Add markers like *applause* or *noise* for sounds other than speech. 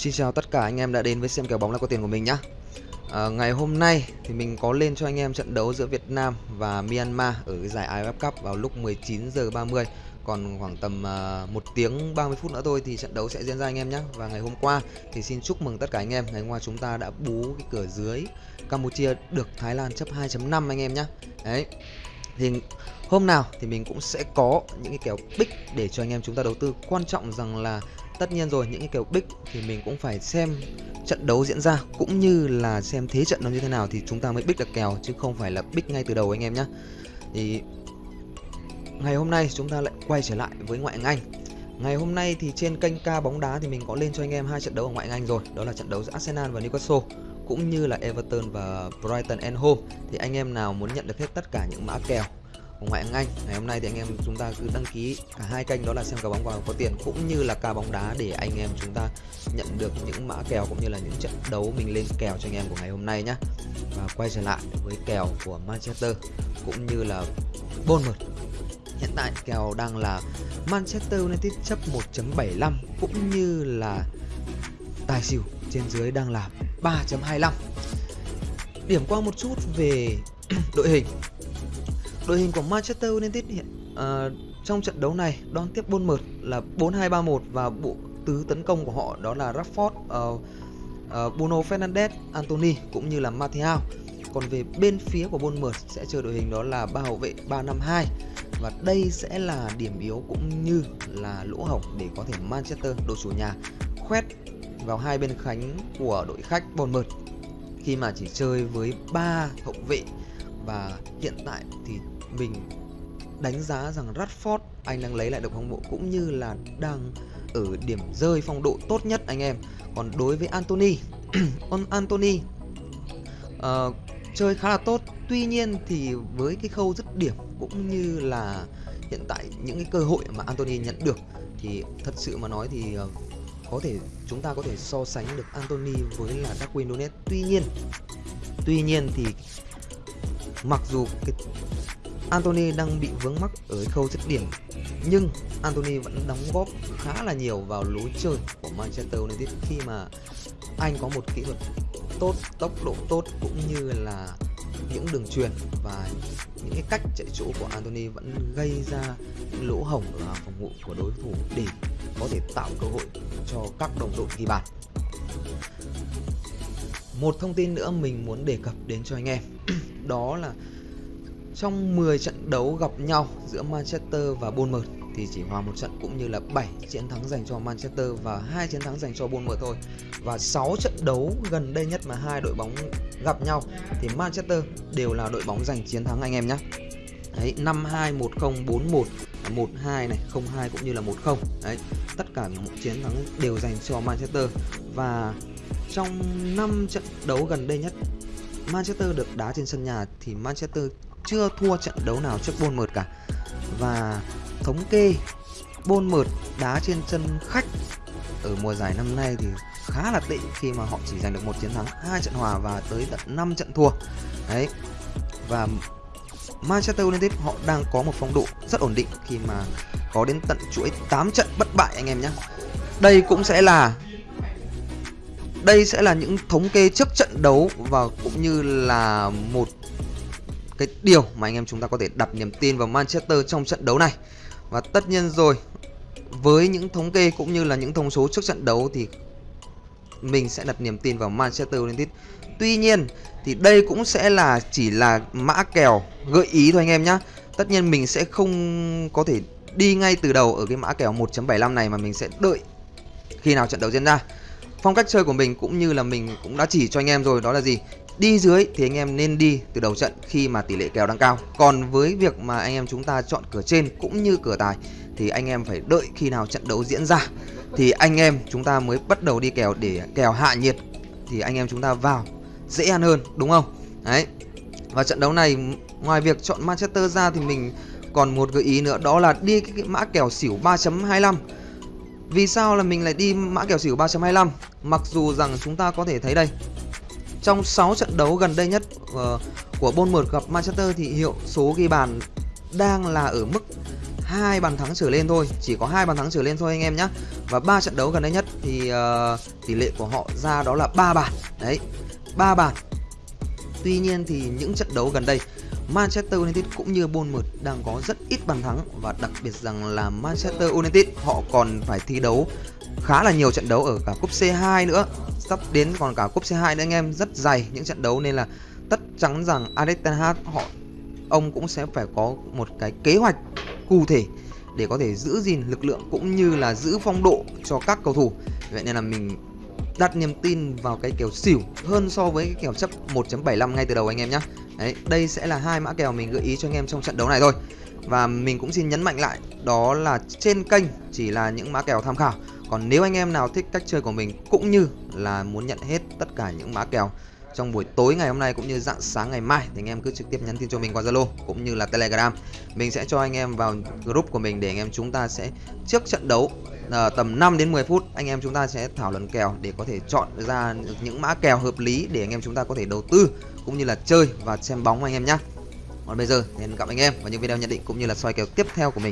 Xin chào tất cả anh em đã đến với xem kèo bóng là có tiền của mình nhá. À, ngày hôm nay thì mình có lên cho anh em trận đấu giữa Việt Nam và Myanmar ở cái giải AFF Cup vào lúc 19 giờ 30. Còn khoảng tầm ờ, uh, 1 tiếng 30 phút nữa thôi thì trận đấu sẽ diễn ra anh em nhé. Và ngày hôm qua thì xin chúc mừng tất cả anh em. Ngày hôm qua chúng ta đã bú cái cửa dưới Campuchia được Thái Lan chấp 2.5 anh em nhé. Đấy. Thì hôm nào thì mình cũng sẽ có những cái kèo big để cho anh em chúng ta đầu tư. Quan trọng rằng là tất nhiên rồi, những cái kèo big thì mình cũng phải xem trận đấu diễn ra, cũng như là xem thế trận nó như thế nào thì chúng ta mới big được kèo, chứ không phải là big ngay từ đầu anh em nhé thì ngày hôm nay chúng ta lại quay trở lại với ngoại hạng Anh. Ngày hôm nay thì trên kênh ca bóng đá thì mình có lên cho anh em hai trận đấu ở ngoại hạng Anh rồi, đó là trận đấu giữa Arsenal và Newcastle, cũng như là Everton và Brighton and Home thì anh em nào muốn nhận được hết tất cả những mã kèo của ngoại hạng Anh. Ngày hôm nay thì anh em chúng ta cứ đăng ký cả hai kênh đó là xem cá bóng vào có tiền cũng như là ca bóng đá để anh em chúng ta nhận được những mã kèo cũng như là những trận đấu mình lên kèo cho anh em của ngày hôm nay nhé. Và quay trở lại với kèo của Manchester cũng như là Bournemouth. Hiện tại kèo đang là Manchester United chấp 1.75 cũng như là tài xỉu trên dưới đang là 3.25. Điểm qua một chút về *clears throat* đội hình Đội hình của Manchester United hiện uh, trong trận đấu này đón tiếp Bournemouth là 4-2-3-1 và bộ tứ tấn công của họ đó là Rashford, uh, uh, Bruno Fernandes, Anthony cũng như là Martial. Còn về bên phía của Bournemouth sẽ chơi đội hình đó là ba hậu vệ 352 và đây sẽ là điểm yếu cũng như là lỗ hổng để có thể Manchester đội chủ nhà khoét vào hai bên cánh của đội khách Bournemouth khi mà chỉ chơi với ba hậu vệ và hiện tại thì mình đánh giá rằng Rashford anh đang lấy lại được phong độ cũng như là đang ở điểm rơi phong độ tốt nhất anh em. Còn đối với Anthony *clears throat* Anthony uh, chơi khá là tốt. Tuy nhiên thì với cái khâu dứt điểm cũng như là hiện tại những cái cơ hội mà Anthony nhận được thì thật sự mà nói thì uh, có thể chúng ta có thể so sánh được Anthony với là Darwin Nunes tuy nhiên tuy nhiên thì mặc dù cái Anthony đang bị vướng mắc ở khâu dứt điểm nhưng Anthony vẫn đóng góp khá là nhiều vào lối chơi của Manchester United khi mà anh có một kỹ thuật tốt, tốc độ tốt cũng như là những đường truyền và những cái cách chạy chỗ của Anthony vẫn gây ra những lỗ hổng ở phòng ngự của đối thủ để có thể tạo cơ hội cho các đồng đội ghi bàn. Một thông tin nữa mình muốn đề cập đến cho anh em *clears throat* đó là trong 10 trận đấu gặp nhau giữa Manchester và Bournemouth thì chỉ hòa một trận cũng như là 7 chiến thắng dành cho Manchester và hai chiến thắng dành cho Bournemouth thôi. Và 6 trận đấu gần đây nhất mà hai đội bóng gặp nhau thì Manchester đều là đội bóng giành chiến thắng anh em nhé. Đấy, 5-2, 1-0, 4-1, 1-2 này, 0-2 cũng như là 1-0. Đấy, tất cả những chiến thắng đều dành cho Manchester và trong 5 trận đấu gần đây nhất Manchester được đá trên sân nhà thì Manchester chưa thua trận đấu nào trước Bournemouth cả. Và thống kê, Bournemouth đá trên sân khách ở mùa giải năm nay thì khá là tệ khi mà họ chỉ giành được một chiến thắng, hai trận hòa và tới tận 5 trận thua. Đấy. Và Manchester United họ đang có một phong độ rất ổn định khi mà có đến tận chuỗi 8 trận bất bại anh em nhé. Đây cũng sẽ là, đây sẽ là những thống kê trước trận đấu và cũng như là một cái điều mà anh em chúng ta có thể đặt niềm tin vào Manchester trong trận đấu này. Và tất nhiên rồi, với những thống kê cũng như là những thông số trước trận đấu thì mình sẽ đặt niềm tin vào Manchester United. Tuy nhiên thì đây cũng sẽ là chỉ là mã kèo gợi ý thôi anh em nhé. Tất nhiên mình sẽ không có thể đi ngay từ đầu ở cái mã kèo 1.75 này mà mình sẽ đợi khi nào trận đấu diễn ra. Phong cách chơi của mình cũng như là mình cũng đã chỉ cho anh em rồi đó là gì? Đi dưới thì anh em nên đi từ đầu trận khi mà tỷ lệ kèo đang cao. Còn với việc mà anh em chúng ta chọn cửa trên cũng như cửa tài thì anh em phải đợi khi nào trận đấu diễn ra thì anh em chúng ta mới bắt đầu đi kèo để kèo hạ nhiệt thì anh em chúng ta vào dễ ăn hơn đúng không? Đấy. Và trận đấu này ngoài việc chọn Manchester ra thì mình còn một gợi ý nữa đó là đi cái, cái mã kèo xỉu 3.25 vì sao là mình lại đi mã kèo xỉu 3.25 Mặc dù rằng chúng ta có thể thấy đây trong 6 trận đấu gần đây nhất uh, của Bournemouth gặp Manchester thì hiệu số ghi bàn đang là ở mức hai bàn thắng trở lên thôi. Chỉ có hai bàn thắng trở lên thôi anh em nhé và ba trận đấu gần đây nhất thì uh, tỷ lệ của họ ra đó là ba bàn. Đấy ba bàn. Tuy nhiên thì những trận đấu gần đây Manchester United cũng như Bournemouth đang có rất ít bàn thắng và đặc biệt rằng là Manchester United họ còn phải thi đấu khá là nhiều trận đấu ở cả cúp C2 nữa. Sắp đến còn cả cúp C2 nữa anh em, rất dày những trận đấu nên là tất chắn rằng Alex Ten Hag họ, ông cũng sẽ phải có một cái kế hoạch cụ thể để có thể giữ gìn lực lượng cũng như là giữ phong độ cho các cầu thủ. Vậy nên là mình đặt niềm tin vào cái kèo xỉu hơn so với cái kèo chấp 1.75 ngay từ đầu anh em nhé Đấy, đây sẽ là hai mã kèo mình gợi ý cho anh em trong trận đấu này thôi. Và mình cũng xin nhấn mạnh lại đó là trên kênh chỉ là những mã kèo tham khảo. Còn nếu anh em nào thích cách chơi của mình cũng như là muốn nhận hết tất cả những mã kèo trong buổi tối ngày hôm nay cũng như dạng sáng ngày mai thì anh em cứ trực tiếp nhắn tin cho mình qua Zalo cũng như là Telegram. Mình sẽ cho anh em vào group của mình để anh em chúng ta sẽ trước trận đấu uh, tầm 5 đến 10 phút anh em chúng ta sẽ thảo luận kèo để có thể chọn ra những mã kèo hợp lý để anh em chúng ta có thể đầu tư cũng như là chơi và xem bóng anh em nhé. Còn bây giờ thì hẹn gặp anh em vào những video nhận định cũng như là soi kèo tiếp theo của mình.